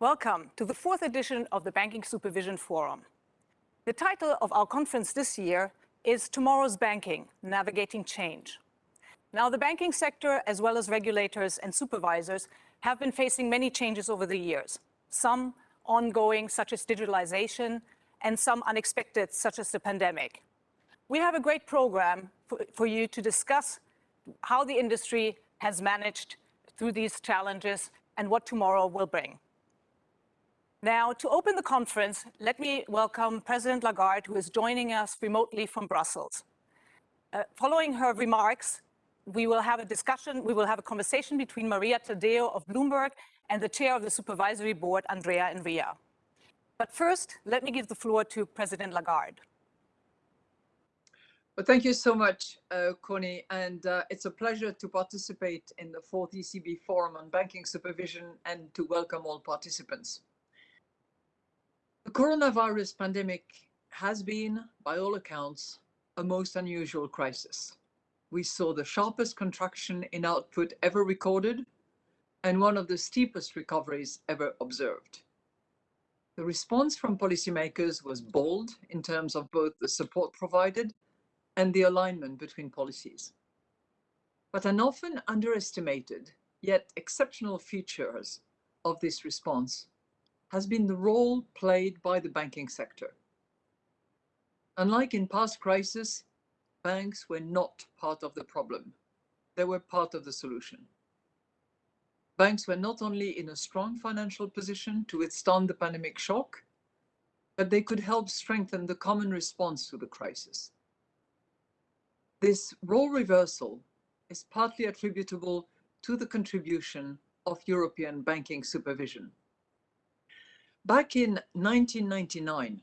Welcome to the fourth edition of the Banking Supervision Forum. The title of our conference this year is Tomorrow's Banking, Navigating Change. Now, the banking sector, as well as regulators and supervisors, have been facing many changes over the years, some ongoing, such as digitalization, and some unexpected, such as the pandemic. We have a great program for, for you to discuss how the industry has managed through these challenges and what tomorrow will bring. Now, to open the conference, let me welcome President Lagarde, who is joining us remotely from Brussels. Uh, following her remarks, we will have a discussion, we will have a conversation between Maria Tadeo of Bloomberg and the chair of the supervisory board, Andrea Enria. But first, let me give the floor to President Lagarde. Well, thank you so much, uh, Connie, and uh, it's a pleasure to participate in the fourth ECB Forum on Banking Supervision and to welcome all participants. The coronavirus pandemic has been, by all accounts, a most unusual crisis. We saw the sharpest contraction in output ever recorded and one of the steepest recoveries ever observed. The response from policymakers was bold in terms of both the support provided and the alignment between policies. But an often underestimated, yet exceptional features of this response has been the role played by the banking sector. Unlike in past crises, banks were not part of the problem. They were part of the solution. Banks were not only in a strong financial position to withstand the pandemic shock, but they could help strengthen the common response to the crisis. This role reversal is partly attributable to the contribution of European banking supervision. Back in 1999,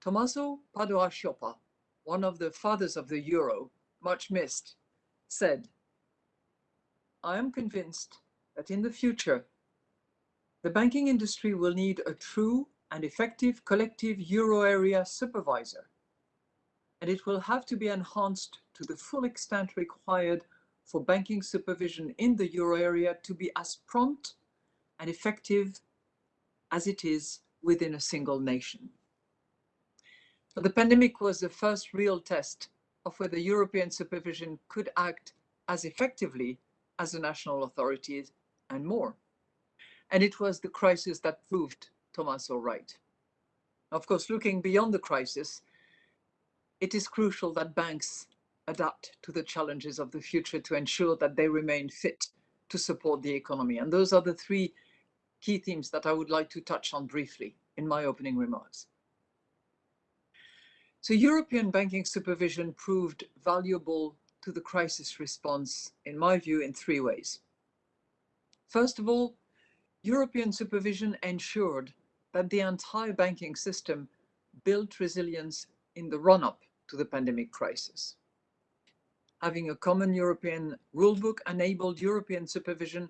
Tommaso Padoa-Schioppa, one of the fathers of the euro, much missed, said, I am convinced that in the future, the banking industry will need a true and effective collective euro area supervisor, and it will have to be enhanced to the full extent required for banking supervision in the euro area to be as prompt and effective as it is within a single nation. But the pandemic was the first real test of whether European supervision could act as effectively as the national authorities and more. And it was the crisis that proved Tommaso right. Of course, looking beyond the crisis, it is crucial that banks adapt to the challenges of the future to ensure that they remain fit to support the economy. And those are the three key themes that I would like to touch on briefly in my opening remarks. So European banking supervision proved valuable to the crisis response, in my view, in three ways. First of all, European supervision ensured that the entire banking system built resilience in the run-up to the pandemic crisis. Having a common European rulebook enabled European supervision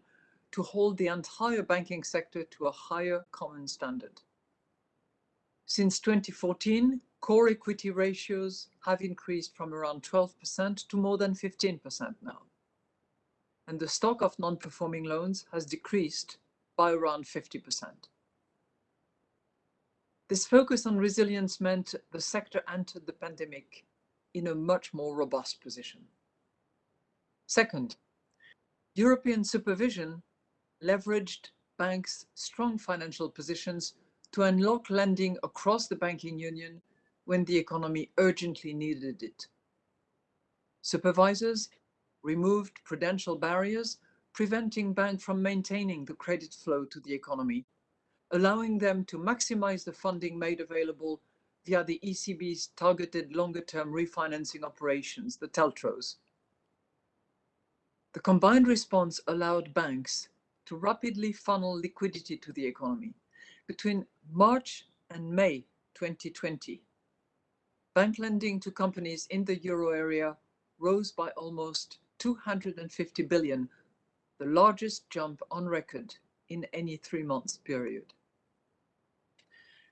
to hold the entire banking sector to a higher common standard. Since 2014, core equity ratios have increased from around 12% to more than 15% now. And the stock of non-performing loans has decreased by around 50%. This focus on resilience meant the sector entered the pandemic in a much more robust position. Second, European supervision leveraged banks' strong financial positions to unlock lending across the banking union when the economy urgently needed it. Supervisors removed prudential barriers, preventing banks from maintaining the credit flow to the economy, allowing them to maximize the funding made available via the ECB's targeted longer-term refinancing operations, the TLTROs. The combined response allowed banks to rapidly funnel liquidity to the economy. Between March and May 2020, bank lending to companies in the euro area rose by almost 250 billion, the largest jump on record in any three months period.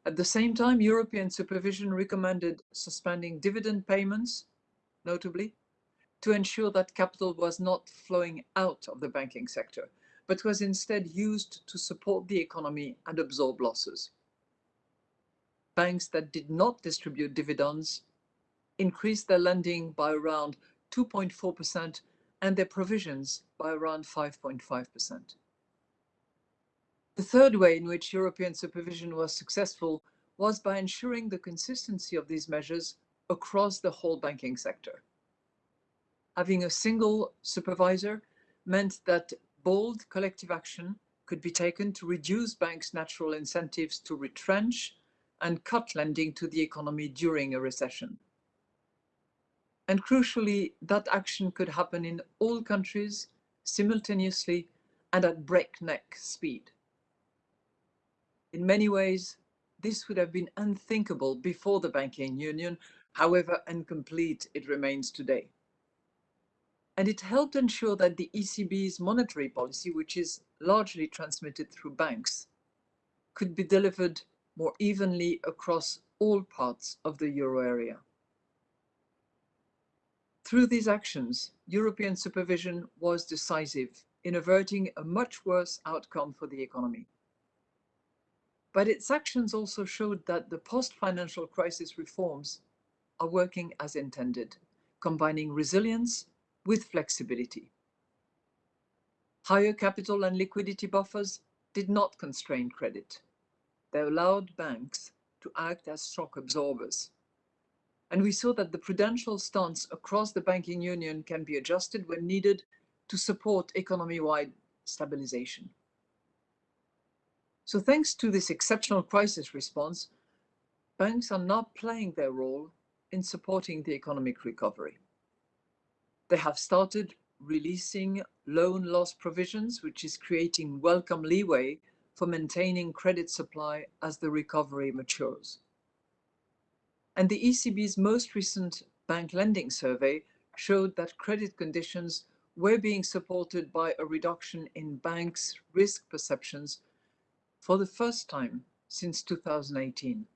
At the same time, European supervision recommended suspending dividend payments, notably, to ensure that capital was not flowing out of the banking sector, but was instead used to support the economy and absorb losses. Banks that did not distribute dividends increased their lending by around 2.4% and their provisions by around 5.5%. The third way in which European supervision was successful was by ensuring the consistency of these measures across the whole banking sector. Having a single supervisor meant that bold collective action could be taken to reduce banks' natural incentives to retrench and cut lending to the economy during a recession. And crucially, that action could happen in all countries simultaneously and at breakneck speed. In many ways, this would have been unthinkable before the banking union, however incomplete it remains today. And it helped ensure that the ECB's monetary policy, which is largely transmitted through banks, could be delivered more evenly across all parts of the euro area. Through these actions, European supervision was decisive in averting a much worse outcome for the economy. But its actions also showed that the post-financial crisis reforms are working as intended, combining resilience with flexibility. Higher capital and liquidity buffers did not constrain credit. They allowed banks to act as shock absorbers. And we saw that the prudential stance across the banking union can be adjusted when needed to support economy-wide stabilization. So thanks to this exceptional crisis response, banks are now playing their role in supporting the economic recovery. They have started releasing loan loss provisions, which is creating welcome leeway for maintaining credit supply as the recovery matures. And the ECB's most recent bank lending survey showed that credit conditions were being supported by a reduction in banks' risk perceptions for the first time since 2018.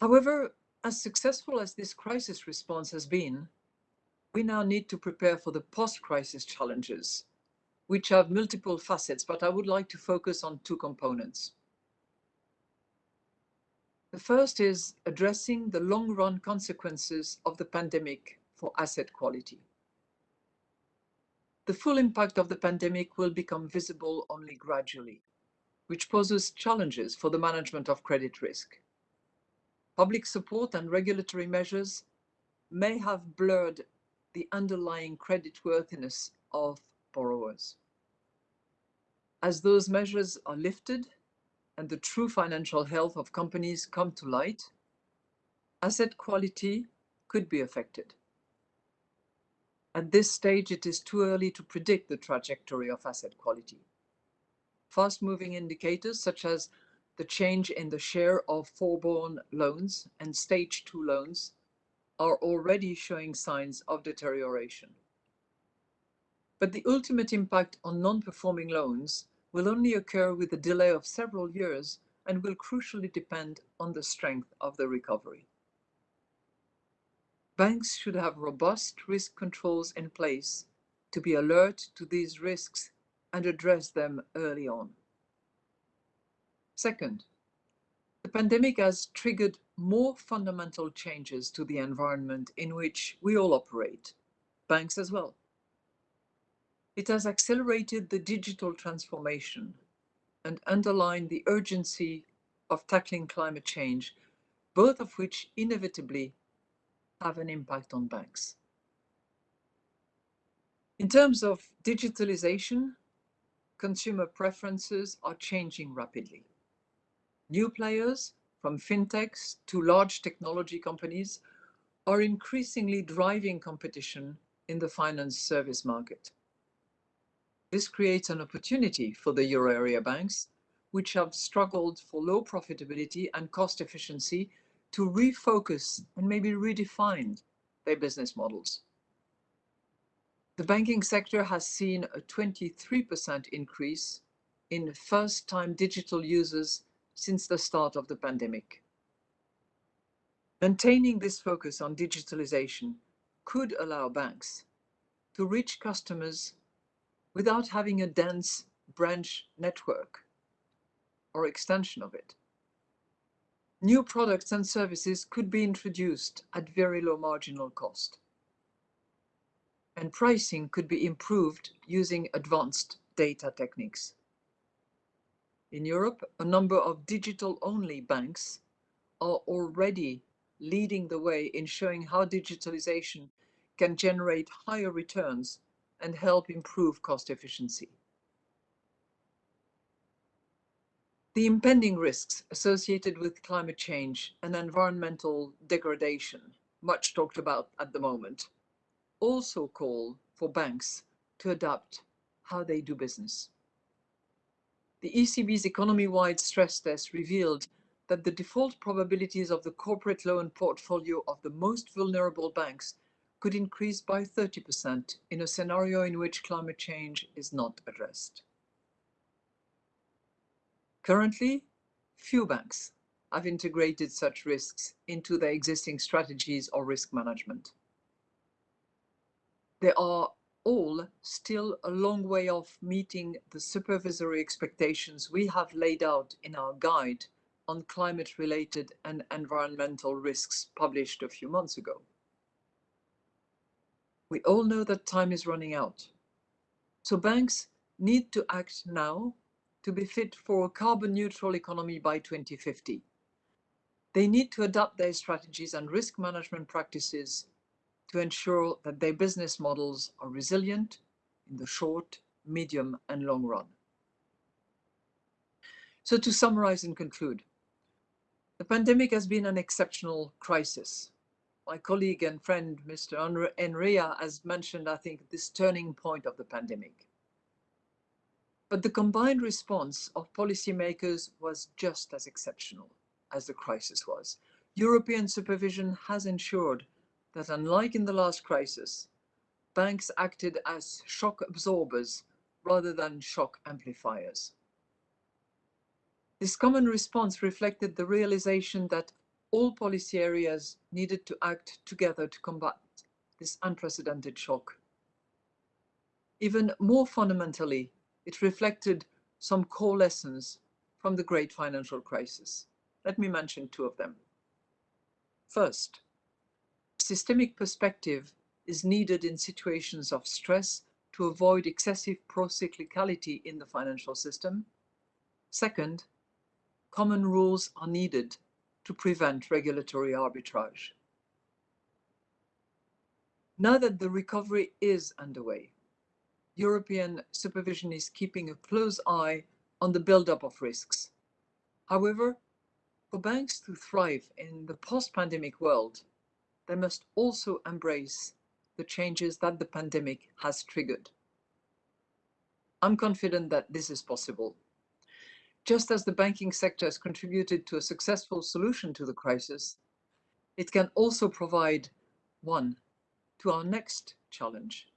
However, as successful as this crisis response has been, we now need to prepare for the post-crisis challenges, which have multiple facets, but I would like to focus on two components. The first is addressing the long-run consequences of the pandemic for asset quality the full impact of the pandemic will become visible only gradually, which poses challenges for the management of credit risk. Public support and regulatory measures may have blurred the underlying creditworthiness of borrowers. As those measures are lifted and the true financial health of companies come to light, asset quality could be affected. At this stage, it is too early to predict the trajectory of asset quality. Fast-moving indicators such as the change in the share of forborne loans and stage two loans are already showing signs of deterioration. But the ultimate impact on non-performing loans will only occur with a delay of several years and will crucially depend on the strength of the recovery. Banks should have robust risk controls in place to be alert to these risks and address them early on. Second, the pandemic has triggered more fundamental changes to the environment in which we all operate, banks as well. It has accelerated the digital transformation and underlined the urgency of tackling climate change, both of which inevitably have an impact on banks. In terms of digitalization, consumer preferences are changing rapidly. New players, from fintechs to large technology companies, are increasingly driving competition in the finance service market. This creates an opportunity for the euro area banks, which have struggled for low profitability and cost efficiency to refocus and maybe redefine their business models. The banking sector has seen a 23% increase in first-time digital users since the start of the pandemic. Maintaining this focus on digitalization could allow banks to reach customers without having a dense branch network or extension of it. New products and services could be introduced at very low marginal cost. And pricing could be improved using advanced data techniques. In Europe, a number of digital-only banks are already leading the way in showing how digitalization can generate higher returns and help improve cost efficiency. The impending risks associated with climate change and environmental degradation, much talked about at the moment, also call for banks to adapt how they do business. The ECB's economy-wide stress test revealed that the default probabilities of the corporate loan portfolio of the most vulnerable banks could increase by 30% in a scenario in which climate change is not addressed. Currently, few banks have integrated such risks into their existing strategies or risk management. They are all still a long way off meeting the supervisory expectations we have laid out in our guide on climate-related and environmental risks published a few months ago. We all know that time is running out. So banks need to act now to be fit for a carbon neutral economy by 2050. They need to adapt their strategies and risk management practices to ensure that their business models are resilient in the short, medium, and long run. So to summarize and conclude, the pandemic has been an exceptional crisis. My colleague and friend, Mr. Enria, has mentioned, I think, this turning point of the pandemic. But the combined response of policymakers was just as exceptional as the crisis was. European supervision has ensured that unlike in the last crisis, banks acted as shock absorbers rather than shock amplifiers. This common response reflected the realization that all policy areas needed to act together to combat this unprecedented shock. Even more fundamentally, it reflected some core lessons from the great financial crisis. Let me mention two of them. First, systemic perspective is needed in situations of stress to avoid excessive procyclicality in the financial system. Second, common rules are needed to prevent regulatory arbitrage. Now that the recovery is underway, European supervision is keeping a close eye on the buildup of risks. However, for banks to thrive in the post-pandemic world, they must also embrace the changes that the pandemic has triggered. I'm confident that this is possible. Just as the banking sector has contributed to a successful solution to the crisis, it can also provide one to our next challenge,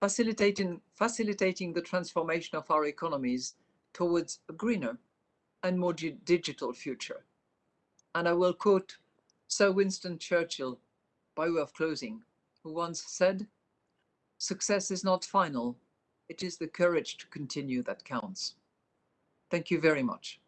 facilitating, facilitating the transformation of our economies towards a greener and more digital future. And I will quote Sir Winston Churchill, by way of closing, who once said, Success is not final, it is the courage to continue that counts. Thank you very much.